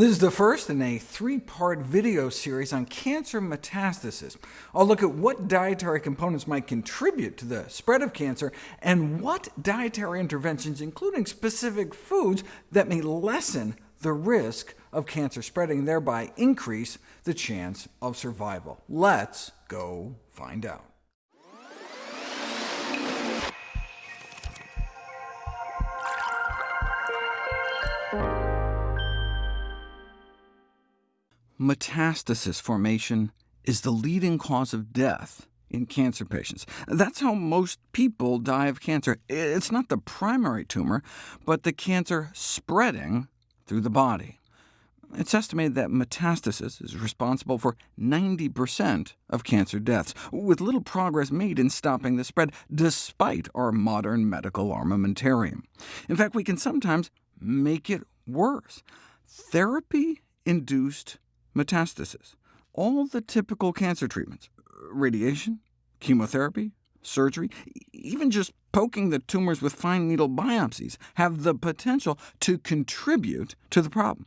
This is the first in a three-part video series on cancer metastasis. I'll look at what dietary components might contribute to the spread of cancer, and what dietary interventions, including specific foods, that may lessen the risk of cancer spreading, thereby increase the chance of survival. Let's go find out. Metastasis formation is the leading cause of death in cancer patients. That's how most people die of cancer. It's not the primary tumor, but the cancer spreading through the body. It's estimated that metastasis is responsible for 90% of cancer deaths, with little progress made in stopping the spread, despite our modern medical armamentarium. In fact, we can sometimes make it worse. Therapy-induced metastasis. All the typical cancer treatments, radiation, chemotherapy, surgery, even just poking the tumors with fine needle biopsies, have the potential to contribute to the problem.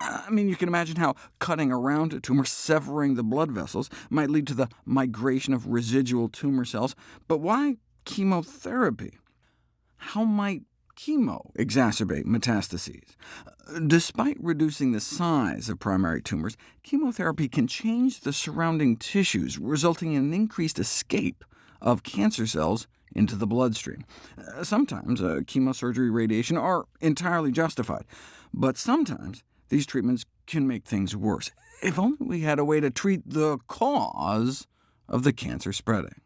I mean, you can imagine how cutting around a tumor, severing the blood vessels, might lead to the migration of residual tumor cells, but why chemotherapy? How might chemo exacerbate metastases. Despite reducing the size of primary tumors, chemotherapy can change the surrounding tissues, resulting in an increased escape of cancer cells into the bloodstream. Sometimes uh, chemosurgery radiation are entirely justified, but sometimes these treatments can make things worse. If only we had a way to treat the cause of the cancer spreading.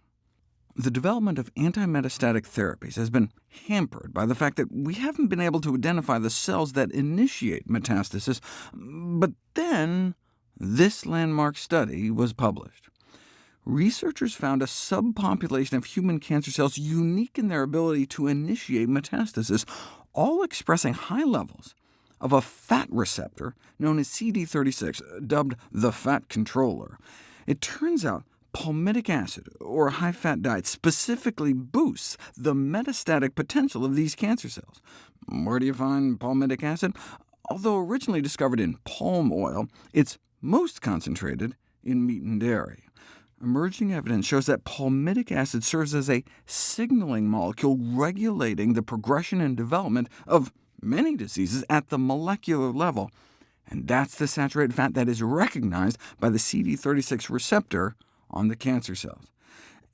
The development of anti-metastatic therapies has been hampered by the fact that we haven't been able to identify the cells that initiate metastasis, but then this landmark study was published. Researchers found a subpopulation of human cancer cells unique in their ability to initiate metastasis, all expressing high levels of a fat receptor known as CD36, dubbed the fat controller. It turns out palmitic acid, or a high-fat diet, specifically boosts the metastatic potential of these cancer cells. Where do you find palmitic acid? Although originally discovered in palm oil, it's most concentrated in meat and dairy. Emerging evidence shows that palmitic acid serves as a signaling molecule regulating the progression and development of many diseases at the molecular level, and that's the saturated fat that is recognized by the CD36 receptor on the cancer cells.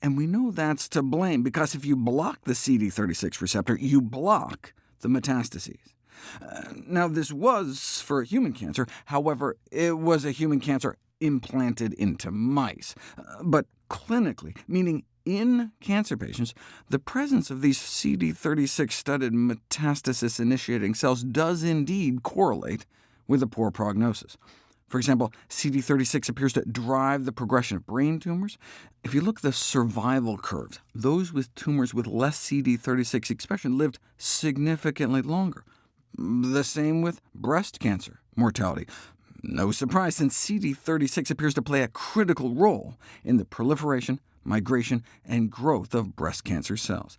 And we know that's to blame, because if you block the CD36 receptor, you block the metastases. Uh, now, this was for human cancer. However, it was a human cancer implanted into mice. Uh, but clinically, meaning in cancer patients, the presence of these CD36-studded metastasis-initiating cells does indeed correlate with a poor prognosis. For example, CD36 appears to drive the progression of brain tumors. If you look at the survival curves, those with tumors with less CD36 expression lived significantly longer. The same with breast cancer mortality. No surprise, since CD36 appears to play a critical role in the proliferation, migration, and growth of breast cancer cells.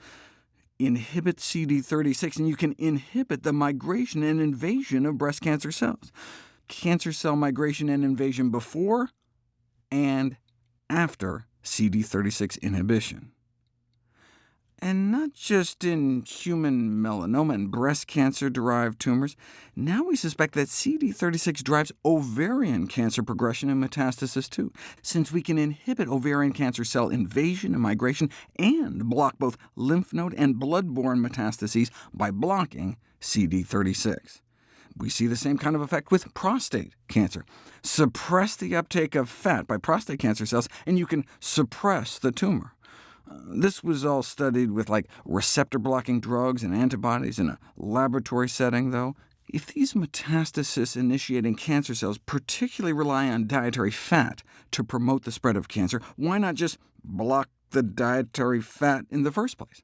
Inhibit CD36, and you can inhibit the migration and invasion of breast cancer cells cancer cell migration and invasion before and after CD36 inhibition. And not just in human melanoma and breast cancer-derived tumors. Now we suspect that CD36 drives ovarian cancer progression and metastasis too, since we can inhibit ovarian cancer cell invasion and migration, and block both lymph node and blood-borne metastases by blocking CD36. We see the same kind of effect with prostate cancer. Suppress the uptake of fat by prostate cancer cells, and you can suppress the tumor. Uh, this was all studied with like receptor-blocking drugs and antibodies in a laboratory setting, though. If these metastasis-initiating cancer cells particularly rely on dietary fat to promote the spread of cancer, why not just block the dietary fat in the first place?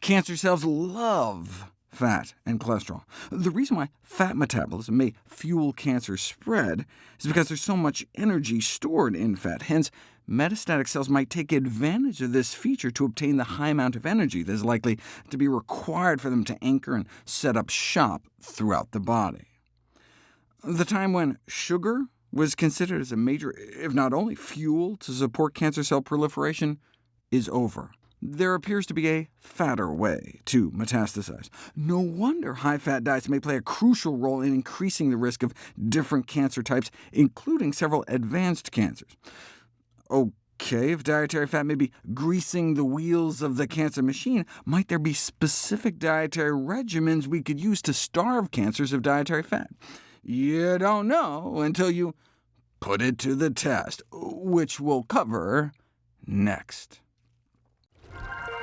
Cancer cells love fat and cholesterol. The reason why fat metabolism may fuel cancer spread is because there's so much energy stored in fat. Hence, metastatic cells might take advantage of this feature to obtain the high amount of energy that is likely to be required for them to anchor and set up shop throughout the body. The time when sugar was considered as a major, if not only, fuel to support cancer cell proliferation is over. There appears to be a fatter way to metastasize. No wonder high-fat diets may play a crucial role in increasing the risk of different cancer types, including several advanced cancers. OK, if dietary fat may be greasing the wheels of the cancer machine, might there be specific dietary regimens we could use to starve cancers of dietary fat? You don't know until you put it to the test, which we'll cover next. Thank you.